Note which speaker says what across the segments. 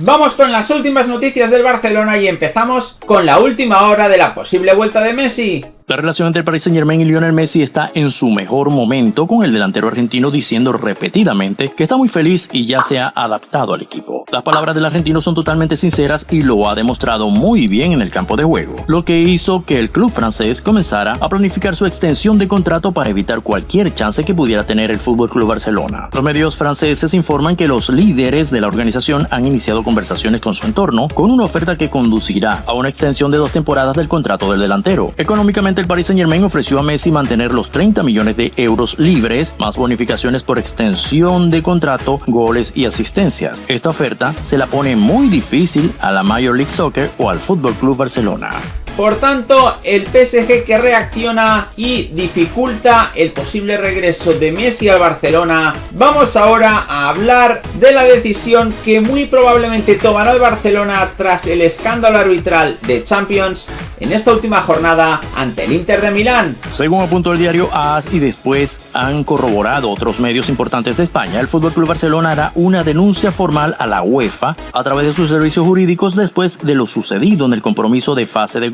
Speaker 1: Vamos con las últimas noticias del Barcelona y empezamos con la última hora de la posible vuelta de Messi.
Speaker 2: La relación entre el Paris Saint Germain y Lionel Messi está en su mejor momento, con el delantero argentino diciendo repetidamente que está muy feliz y ya se ha adaptado al equipo. Las palabras del argentino son totalmente sinceras y lo ha demostrado muy bien en el campo de juego, lo que hizo que el club francés comenzara a planificar su extensión de contrato para evitar cualquier chance que pudiera tener el Fútbol Club Barcelona. Los medios franceses informan que los líderes de la organización han iniciado conversaciones con su entorno con una oferta que conducirá a una extensión de dos temporadas del contrato del delantero. Económicamente el Paris Saint Germain ofreció a Messi mantener los 30 millones de euros libres, más bonificaciones por extensión de contrato, goles y asistencias. Esta oferta se la pone muy difícil a la Major League Soccer o al Fútbol Club Barcelona.
Speaker 1: Por tanto, el PSG que reacciona y dificulta el posible regreso de Messi al Barcelona. Vamos ahora a hablar de la decisión que muy probablemente tomará el Barcelona tras el escándalo arbitral de Champions en esta última jornada ante el Inter de Milán.
Speaker 2: Según apuntó el diario AS y después han corroborado otros medios importantes de España, el FC Barcelona hará una denuncia formal a la UEFA a través de sus servicios jurídicos después de lo sucedido en el compromiso de fase de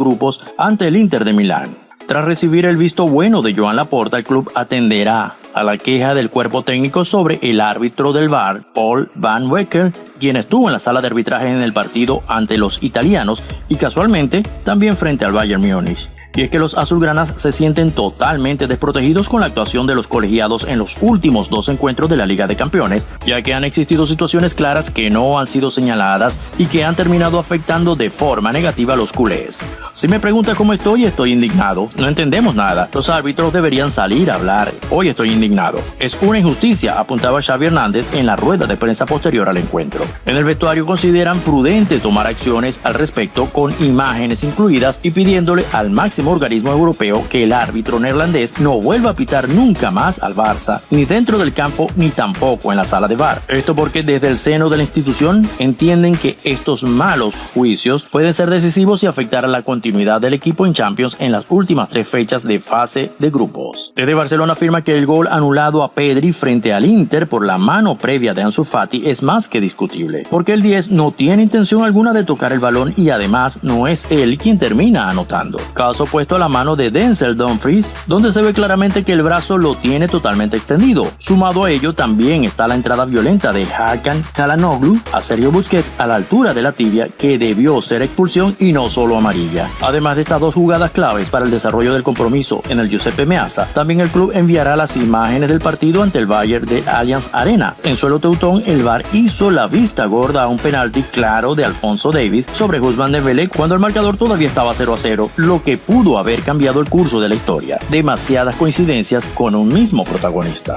Speaker 2: ante el Inter de Milán. Tras recibir el visto bueno de Joan Laporta, el club atenderá a la queja del cuerpo técnico sobre el árbitro del VAR, Paul Van Wecker, quien estuvo en la sala de arbitraje en el partido ante los italianos y casualmente también frente al Bayern Múnich. Y es que los azulgranas se sienten totalmente desprotegidos con la actuación de los colegiados en los últimos dos encuentros de la Liga de Campeones, ya que han existido situaciones claras que no han sido señaladas y que han terminado afectando de forma negativa a los culés. Si me pregunta cómo estoy, estoy indignado. No entendemos nada. Los árbitros deberían salir a hablar. Hoy estoy indignado. Es una injusticia, apuntaba Xavi Hernández en la rueda de prensa posterior al encuentro. En el vestuario consideran prudente tomar acciones al respecto con imágenes incluidas y pidiéndole al máximo organismo europeo que el árbitro neerlandés no vuelva a pitar nunca más al Barça, ni dentro del campo ni tampoco en la sala de bar. Esto porque desde el seno de la institución entienden que estos malos juicios pueden ser decisivos y afectar a la continuidad del equipo en Champions en las últimas tres fechas de fase de grupos. Desde Barcelona afirma que el gol anulado a Pedri frente al Inter por la mano previa de Ansu Fati es más que discutible, porque el 10 no tiene intención alguna de tocar el balón y además no es él quien termina anotando. Caso puesto a la mano de Denzel Dumfries, donde se ve claramente que el brazo lo tiene totalmente extendido. Sumado a ello también está la entrada violenta de Hakan Kalanoglu a Sergio Busquets a la altura de la tibia que debió ser expulsión y no solo amarilla. Además de estas dos jugadas claves para el desarrollo del compromiso en el Giuseppe Meazza, también el club enviará las imágenes del partido ante el Bayern de Allianz Arena. En suelo teutón, el VAR hizo la vista gorda a un penalti claro de Alfonso Davis sobre Guzmán de Vélez cuando el marcador todavía estaba 0 a 0, lo que pudo haber cambiado el curso de la historia. Demasiadas coincidencias con un mismo protagonista.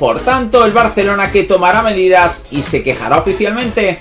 Speaker 1: Por tanto, el Barcelona que tomará medidas y se quejará oficialmente